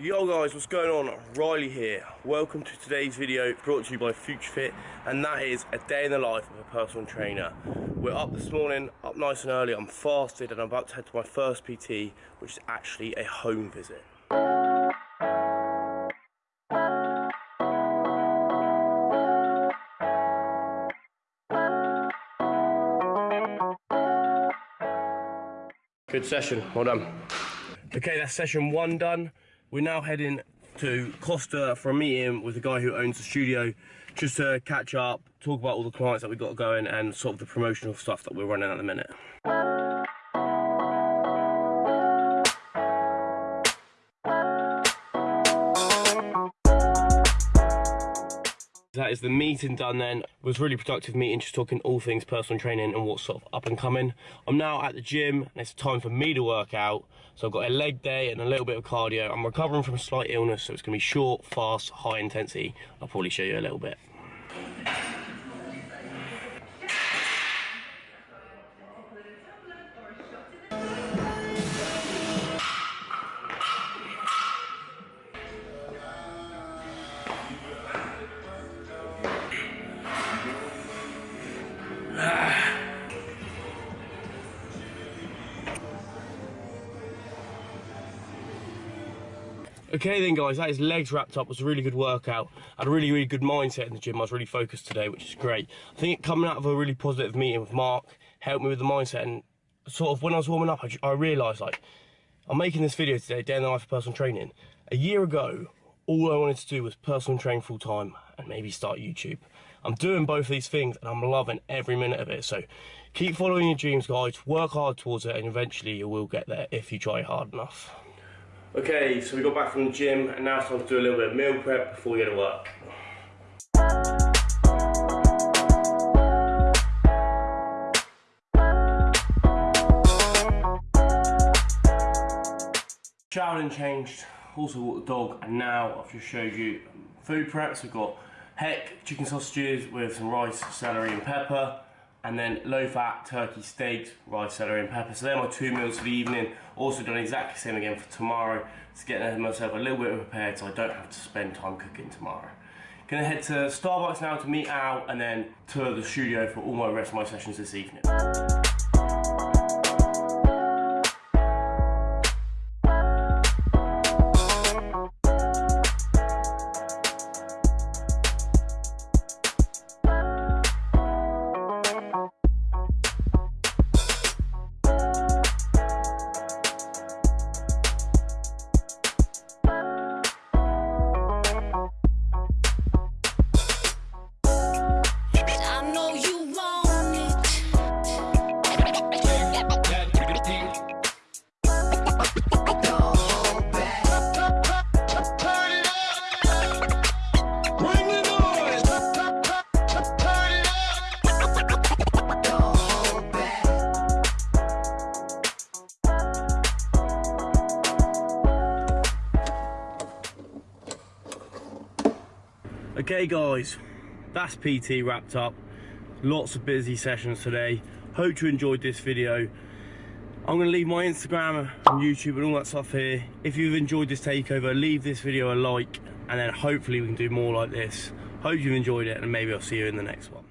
Yo guys, what's going on? Riley here. Welcome to today's video brought to you by Future Fit and that is a day in the life of a personal trainer. We're up this morning, up nice and early, I'm fasted and I'm about to head to my first PT which is actually a home visit. Good session, well done. Okay, that's session one done. We're now heading to Costa for a meeting with the guy who owns the studio, just to catch up, talk about all the clients that we've got going and sort of the promotional stuff that we're running at the minute. That is the meeting done then. It was really productive meeting, just talking all things personal training and what's sort of up and coming. I'm now at the gym and it's time for me to work out. So I've got a leg day and a little bit of cardio. I'm recovering from a slight illness, so it's gonna be short, fast, high intensity. I'll probably show you a little bit. Okay then guys, that is legs wrapped up. It was a really good workout. I had a really, really good mindset in the gym. I was really focused today, which is great. I think coming out of a really positive meeting with Mark helped me with the mindset and sort of when I was warming up, I, I realised like, I'm making this video today, day in the life of personal training. A year ago, all I wanted to do was personal train full time and maybe start YouTube. I'm doing both of these things and I'm loving every minute of it. So keep following your dreams, guys. Work hard towards it and eventually you will get there if you try hard enough. Okay, so we got back from the gym and now it's time to do a little bit of meal prep before we go to work. Showered and changed, also walked the dog, and now I've just showed you food preps. We've got heck chicken sausages with some rice, celery and pepper, and then low fat turkey steaks, rice, celery and pepper. So they're my two meals for the evening. Also done exactly the same again for tomorrow to get myself a little bit prepared so I don't have to spend time cooking tomorrow. Gonna head to Starbucks now to meet Al and then tour the studio for all my rest of my sessions this evening. Okay guys, that's PT wrapped up. Lots of busy sessions today. Hope you enjoyed this video. I'm gonna leave my Instagram and YouTube and all that stuff here. If you've enjoyed this takeover, leave this video a like and then hopefully we can do more like this. Hope you've enjoyed it and maybe I'll see you in the next one.